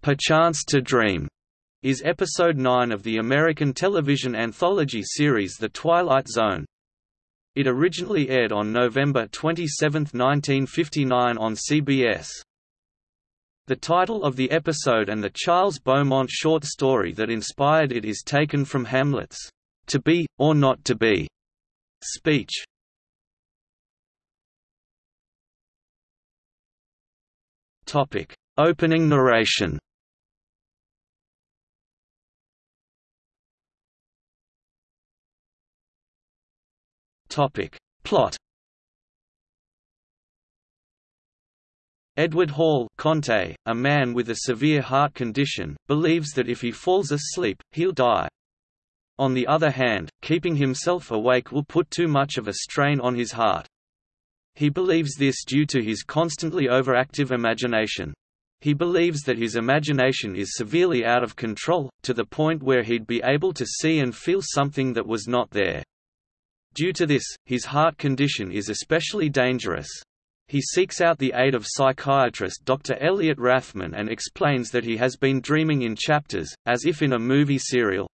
Perchance to Dream is episode 9 of the American television anthology series The Twilight Zone. It originally aired on November 27, 1959 on CBS. The title of the episode and the Charles Beaumont short story that inspired it is taken from Hamlet's "To Be, or Not to Be" speech. Topic: Opening narration. Topic: Plot. Edward Hall Conte, a man with a severe heart condition, believes that if he falls asleep, he'll die. On the other hand, keeping himself awake will put too much of a strain on his heart. He believes this due to his constantly overactive imagination. He believes that his imagination is severely out of control, to the point where he'd be able to see and feel something that was not there. Due to this, his heart condition is especially dangerous. He seeks out the aid of psychiatrist Dr. Elliot Rathman and explains that he has been dreaming in chapters, as if in a movie serial.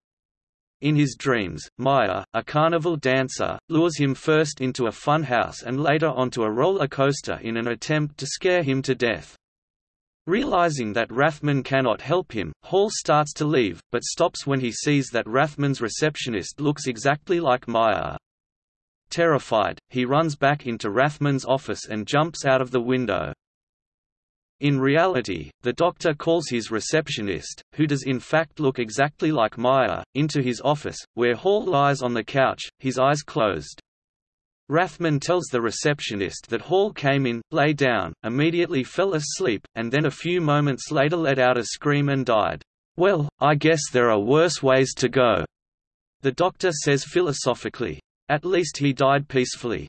In his dreams, Maya, a carnival dancer, lures him first into a funhouse and later onto a roller coaster in an attempt to scare him to death. Realizing that Rathman cannot help him, Hall starts to leave, but stops when he sees that Rathman's receptionist looks exactly like Maya. Terrified, he runs back into Rathman's office and jumps out of the window. In reality, the doctor calls his receptionist, who does in fact look exactly like Maya, into his office, where Hall lies on the couch, his eyes closed. Rathman tells the receptionist that Hall came in, lay down, immediately fell asleep, and then a few moments later let out a scream and died. Well, I guess there are worse ways to go. The doctor says philosophically. At least he died peacefully.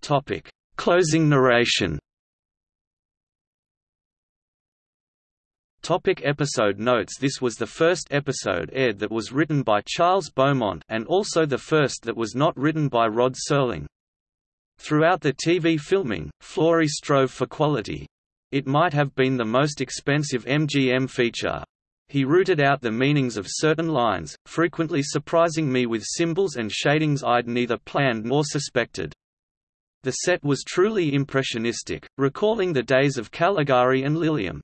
Topic: Closing narration. Topic episode notes This was the first episode aired that was written by Charles Beaumont and also the first that was not written by Rod Serling. Throughout the TV filming, Florey strove for quality. It might have been the most expensive MGM feature. He rooted out the meanings of certain lines, frequently surprising me with symbols and shadings I'd neither planned nor suspected. The set was truly impressionistic, recalling the days of Caligari and Liliom.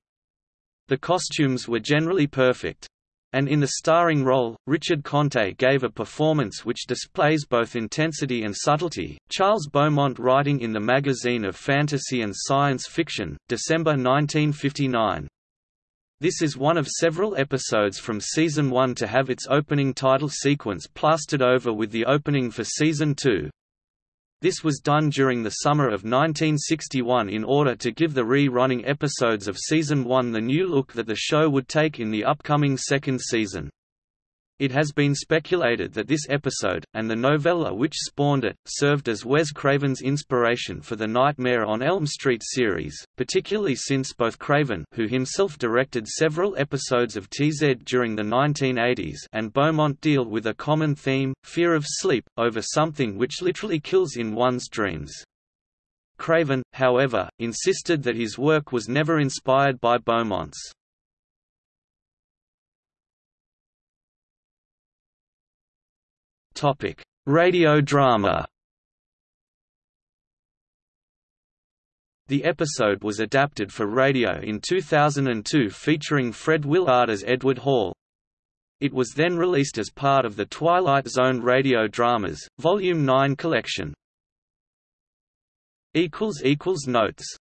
The costumes were generally perfect. And in the starring role, Richard Conte gave a performance which displays both intensity and subtlety. Charles Beaumont writing in the Magazine of Fantasy and Science Fiction, December 1959. This is one of several episodes from Season 1 to have its opening title sequence plastered over with the opening for Season 2. This was done during the summer of 1961 in order to give the re-running episodes of Season 1 the new look that the show would take in the upcoming second season. It has been speculated that this episode, and the novella which spawned it, served as Wes Craven's inspiration for the Nightmare on Elm Street series, particularly since both Craven who himself directed several episodes of TZ during the 1980s and Beaumont deal with a common theme, fear of sleep, over something which literally kills in one's dreams. Craven, however, insisted that his work was never inspired by Beaumont's. Topic: Radio drama. The episode was adapted for radio in 2002 featuring Fred Willard as Edward Hall. It was then released as part of the Twilight Zone Radio Dramas, Volume 9 collection. Notes